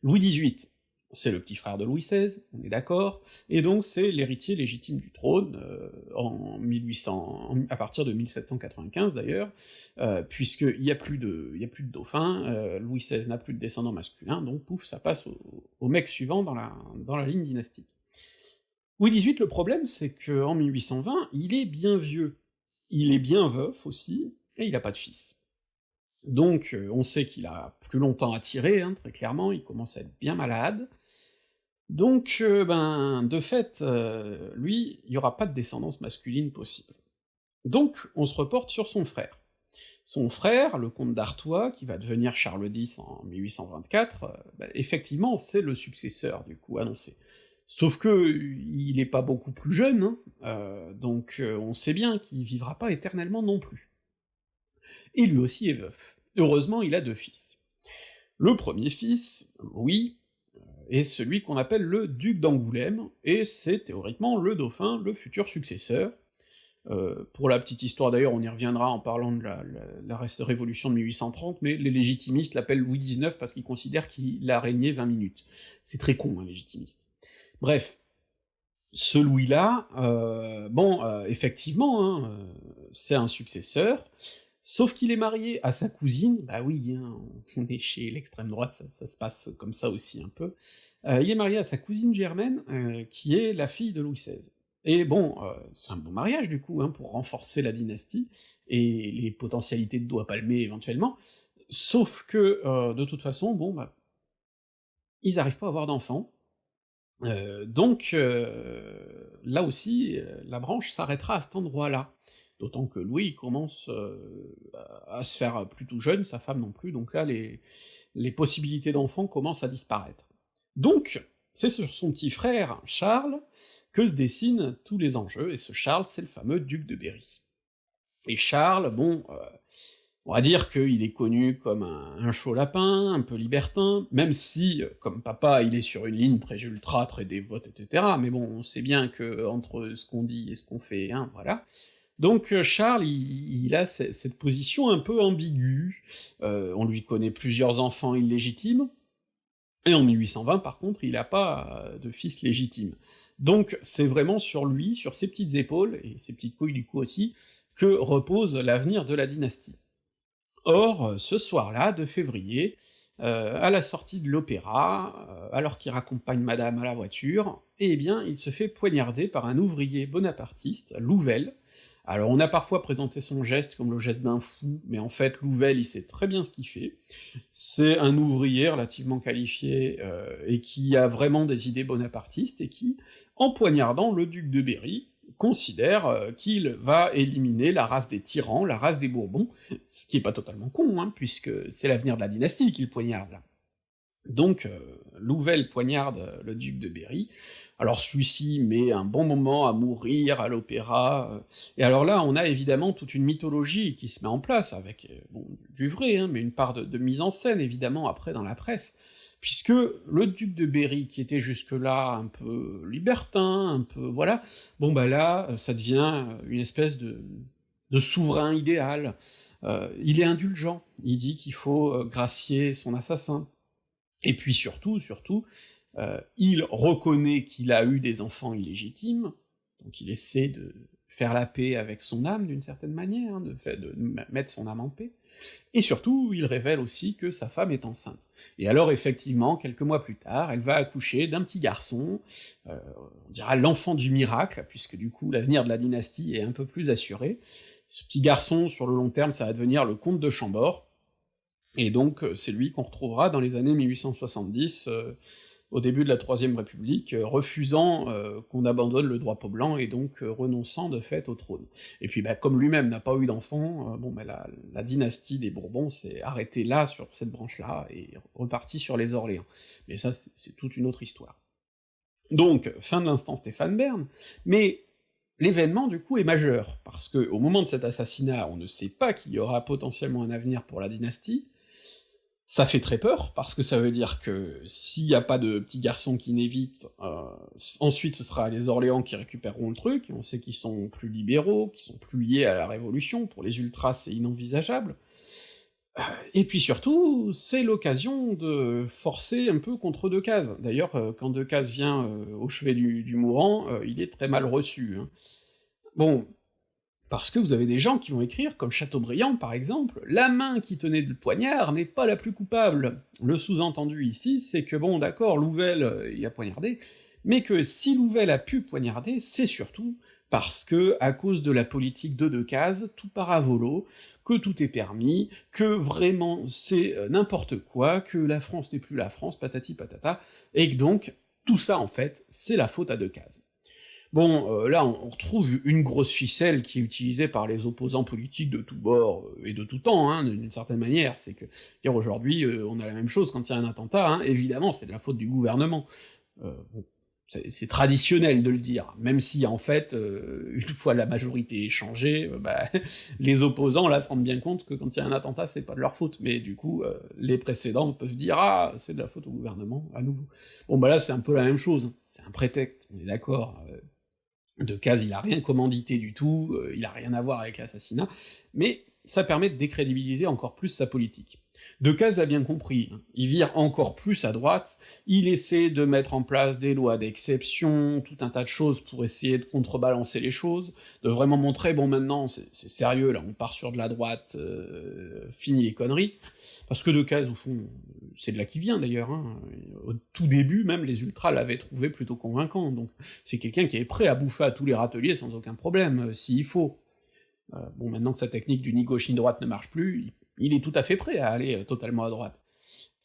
Louis XVIII, c'est le petit frère de Louis XVI, on est d'accord, et donc c'est l'héritier légitime du trône, euh, en 1800, à partir de 1795 d'ailleurs, euh, puisqu'il y a plus de, y a plus de dauphin, euh, Louis XVI n'a plus de descendants masculins, donc pouf, ça passe au, mec suivant dans la, dans la ligne dynastique. Louis XVIII, le problème, c'est qu'en 1820, il est bien vieux, il est bien veuf aussi, et il n'a pas de fils. Donc euh, on sait qu'il a plus longtemps à tirer, hein, très clairement, il commence à être bien malade, donc euh, ben, de fait, euh, lui, il y aura pas de descendance masculine possible. Donc on se reporte sur son frère. Son frère, le comte d'Artois, qui va devenir Charles X en 1824, ben, effectivement c'est le successeur du coup annoncé. Sauf que il est pas beaucoup plus jeune, hein, donc on sait bien qu'il vivra pas éternellement non plus. Et lui aussi est veuf. Heureusement, il a deux fils. Le premier fils, Louis, euh, est celui qu'on appelle le duc d'Angoulême, et c'est théoriquement le dauphin, le futur successeur. Euh, pour la petite histoire d'ailleurs, on y reviendra en parlant de la, révolution de 1830, mais les légitimistes l'appellent Louis XIX parce qu'ils considèrent qu'il a régné 20 minutes. C'est très con, un légitimiste. Bref, ce Louis-là, euh, bon, effectivement, hein, c'est un successeur, Sauf qu'il est marié à sa cousine, bah oui, hein, on est chez l'extrême droite, ça, se passe comme ça aussi un peu, euh, il est marié à sa cousine Germaine, euh, qui est la fille de Louis XVI. Et bon, euh, c'est un bon mariage du coup, hein, pour renforcer la dynastie, et les potentialités de doigts palmés éventuellement, sauf que, de toute façon, bon, bah, ils arrivent pas à avoir d'enfants, donc là aussi, la branche s'arrêtera à cet endroit-là d'autant que Louis commence euh, à se faire plus tout jeune, sa femme non plus, donc là les, les possibilités d'enfants commencent à disparaître. Donc, c'est sur son petit frère, Charles, que se dessinent tous les enjeux, et ce Charles, c'est le fameux duc de Berry. Et Charles, bon, euh, on va dire qu'il est connu comme un, chaud lapin, un peu libertin, même si, comme papa, il est sur une ligne très ultra, très dévote, etc., mais bon, on sait bien que entre ce qu'on dit et ce qu'on fait, hein, voilà, donc euh, Charles, il, a cette position un peu ambiguë, euh, on lui connaît plusieurs enfants illégitimes, et en 1820 par contre, il n'a pas euh, de fils légitime. Donc c'est vraiment sur lui, sur ses petites épaules, et ses petites couilles du coup aussi, que repose l'avenir de la dynastie. Or, ce soir-là, de février, à la sortie de l'opéra, alors qu'il raccompagne madame à la voiture, eh bien il se fait poignarder par un ouvrier bonapartiste, Louvel, alors on a parfois présenté son geste comme le geste d'un fou, mais en fait Louvel il sait très bien ce qu'il fait, c'est un ouvrier relativement qualifié, euh, et qui a vraiment des idées bonapartistes, et qui, en poignardant le duc de Berry, considère euh, qu'il va éliminer la race des tyrans, la race des Bourbons, ce qui est pas totalement con, hein, puisque c'est l'avenir de la dynastie qu'il poignarde. Donc, euh, Louvel poignarde le duc de Berry, alors celui-ci met un bon moment à mourir à l'opéra, euh, et alors là on a évidemment toute une mythologie qui se met en place, avec euh, du vrai, hein, mais une part de, mise en scène évidemment après dans la presse, puisque le duc de Berry, qui était jusque-là un peu libertin, un peu... voilà, bon bah là, ça devient une espèce de souverain idéal, il est indulgent, il dit qu'il faut gracier son assassin, Et puis surtout, surtout, euh, il reconnaît qu'il a eu des enfants illégitimes, donc il essaie de faire la paix avec son âme d'une certaine manière, hein, de, mettre son âme en paix, et surtout, il révèle aussi que sa femme est enceinte. Et alors effectivement, quelques mois plus tard, elle va accoucher d'un petit garçon, euh, on dira l'enfant du miracle, puisque du coup l'avenir de la dynastie est un peu plus assuré. Ce petit garçon, sur le long terme, ça va devenir le comte de Chambord, et donc c'est lui qu'on retrouvera dans les années 1870, au début de la Troisième République, euh, refusant euh, qu'on abandonne le droit blanc et donc euh, renonçant de fait au trône. Et puis bah, comme lui-même n'a pas eu d'enfant, bon bah, la, la, dynastie des Bourbons s'est arrêtée là, sur cette branche-là, et repartie sur les Orléans. Mais ça, c'est toute une autre histoire. Donc, fin de l'instant Stéphane Bern, mais l'événement du coup est majeur, parce que au moment de cet assassinat, on ne sait pas qu'il y aura potentiellement un avenir pour la dynastie, ça fait très peur, parce que ça veut dire que s'il n'y a pas de petits garçons qui n'évitent, euh, ensuite ce sera les Orléans qui récupéreront le truc, on sait qu'ils sont plus libéraux, qu'ils sont plus liés à la Révolution, pour les ultras c'est inenvisageable. Euh, et puis surtout, c'est l'occasion de forcer un peu contre Decazes. D'ailleurs, euh, quand Decazes vient au chevet du, mourant, il est très mal reçu. Hein. Bon, parce que vous avez des gens qui vont écrire, comme Chateaubriand par exemple, la main qui tenait le poignard n'est pas la plus coupable. Le sous-entendu ici, c'est que bon d'accord, Louvel euh, il a poignardé, mais que si Louvel a pu poignarder, c'est surtout parce que, à cause de la politique de Decazes, tout part à volo, que tout est permis, que vraiment c'est euh, n'importe quoi, que la France n'est plus la France, patati patata, et que donc, tout ça en fait, c'est la faute à Decazes. Bon, euh, là, on, retrouve une grosse ficelle qui est utilisée par les opposants politiques de tous bords euh, et de tout temps, hein, d'une certaine manière, c'est que, dire aujourd'hui, euh, on a la même chose quand il y a un attentat, hein, évidemment, c'est de la faute du gouvernement. C'est traditionnel de le dire, même si en fait, une fois la majorité changée, bah, les opposants là se rendent bien compte que quand il y a un attentat, c'est pas de leur faute, mais du coup, les précédents peuvent dire « Ah, c'est de la faute au gouvernement, à nouveau ». Bon bah là, c'est un peu la même chose, c'est un prétexte, on est d'accord, de Caz, il a rien commandité du tout, euh, il a rien à voir avec l'assassinat, mais ça permet de décrédibiliser encore plus sa politique. Decazes l'a bien compris, il vire encore plus à droite, il essaie de mettre en place des lois d'exception, tout un tas de choses pour essayer de contrebalancer les choses, de vraiment montrer, bon maintenant c'est sérieux, là on part sur de la droite, euh, fini les conneries, parce que Decazes au fond, c'est de là qui vient d'ailleurs, hein. au tout début même les ultras l'avaient trouvé plutôt convaincant, donc c'est quelqu'un qui est prêt à bouffer à tous les râteliers sans aucun problème, euh, s'il faut. Euh, bon maintenant que sa technique du ni gauche ni droite ne marche plus, il est tout à fait prêt à aller euh, totalement à droite.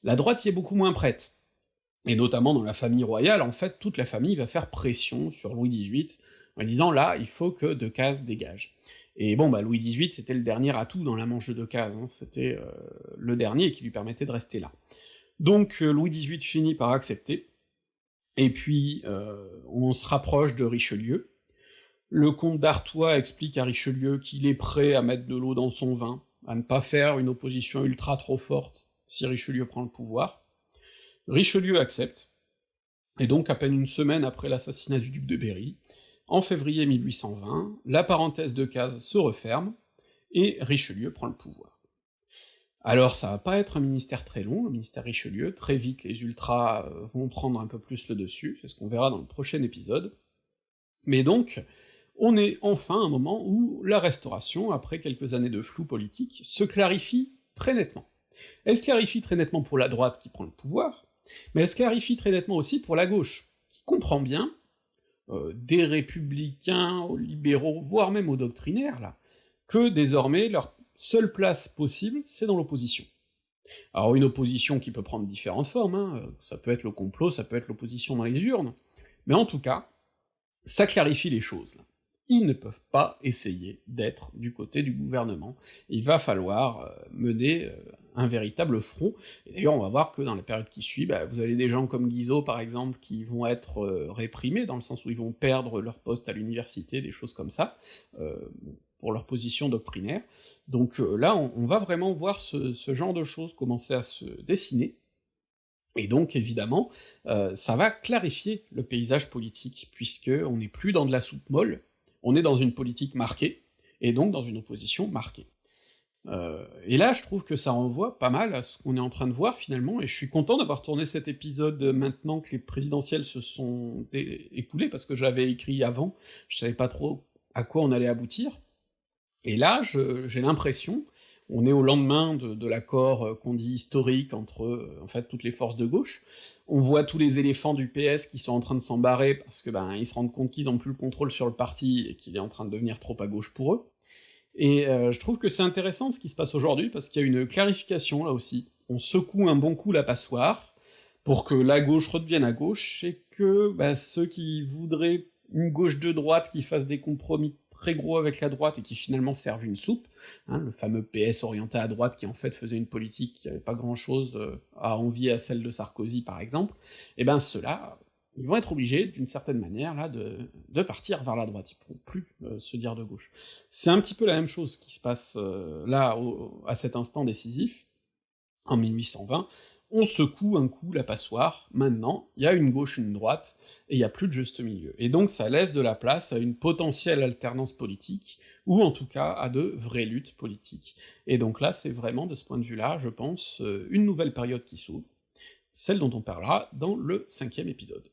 La droite y est beaucoup moins prête. Et notamment dans la famille royale, en fait, toute la famille va faire pression sur Louis XVIII, en disant là, il faut que Decazes dégage. Et bon, bah Louis XVIII, c'était le dernier atout dans la manche de Decazes, hein, c'était euh, le dernier qui lui permettait de rester là. Donc Louis XVIII finit par accepter, et puis on se rapproche de Richelieu. Le comte d'Artois explique à Richelieu qu'il est prêt à mettre de l'eau dans son vin, à ne pas faire une opposition ultra trop forte si Richelieu prend le pouvoir. Richelieu accepte, et donc à peine une semaine après l'assassinat du duc de Berry, en février 1820, la parenthèse de case se referme, et Richelieu prend le pouvoir. Alors ça va pas être un ministère très long, le ministère Richelieu, très vite les ultras euh, vont prendre un peu plus le dessus, c'est ce qu'on verra dans le prochain épisode, mais donc, on est enfin à un moment où la Restauration, après quelques années de flou politique, se clarifie très nettement. Elle se clarifie très nettement pour la droite qui prend le pouvoir, mais elle se clarifie très nettement aussi pour la gauche, qui comprend bien, euh, des républicains aux libéraux, voire même aux doctrinaires, là, que désormais leur seule place possible, c'est dans l'opposition. Alors une opposition qui peut prendre différentes formes, hein, ça peut être le complot, ça peut être l'opposition dans les urnes, mais en tout cas, ça clarifie les choses, ils ne peuvent pas essayer d'être du côté du gouvernement. Il va falloir euh, mener euh, un véritable front, et d'ailleurs on va voir que dans la période qui suit, bah, vous avez des gens comme Guizot par exemple qui vont être euh, réprimés, dans le sens où ils vont perdre leur poste à l'université, des choses comme ça, pour leur position doctrinaire. Donc là on, va vraiment voir ce, genre de choses commencer à se dessiner, et donc évidemment, ça va clarifier le paysage politique, puisque on n'est plus dans de la soupe molle, on est dans une politique marquée, et donc dans une opposition marquée. Heu, et là, je trouve que ça renvoie pas mal à ce qu'on est en train de voir finalement, et je suis content d'avoir tourné cet épisode, maintenant que les présidentielles se sont écoulées, parce que j'avais écrit avant, je savais pas trop à quoi on allait aboutir. Et là, j'ai l'impression, on est au lendemain de l'accord, heu, qu'on dit historique entre, heu, en fait, toutes les forces de gauche. On voit tous les éléphants du PS qui sont en train de s'en barrer parce que, ben, ils se rendent compte qu'ils ont plus le contrôle sur le parti et qu'il est en train de devenir trop à gauche pour eux. Et heu, je trouve que c'est intéressant ce qui se passe aujourd'hui, parce qu'il y a une clarification là aussi. On secoue un bon coup la passoire, pour que la gauche redevienne à gauche, et que, bah, ceux qui voudraient une gauche de droite qui fasse des compromis très gros avec la droite et qui finalement servent une soupe, hein, le fameux PS orienté à droite qui en fait faisait une politique qui avait pas grand chose, heu, à envier à celle de Sarkozy par exemple, et ben ceux-là, ils vont être obligés, d'une certaine manière là, de de partir vers la droite, ils pourront plus, heu, se dire de gauche. C'est un petit peu la même chose qui se passe, heu, là, à cet instant décisif, en 1820, on secoue un coup la passoire, maintenant, il y a une gauche, une droite, et il y a plus de juste milieu. Et donc ça laisse de la place à une potentielle alternance politique, ou en tout cas à de vraies luttes politiques. Et donc là, c'est vraiment de ce point de vue-là, je pense, heu, une nouvelle période qui s'ouvre, celle dont on parlera dans le 5e épisode.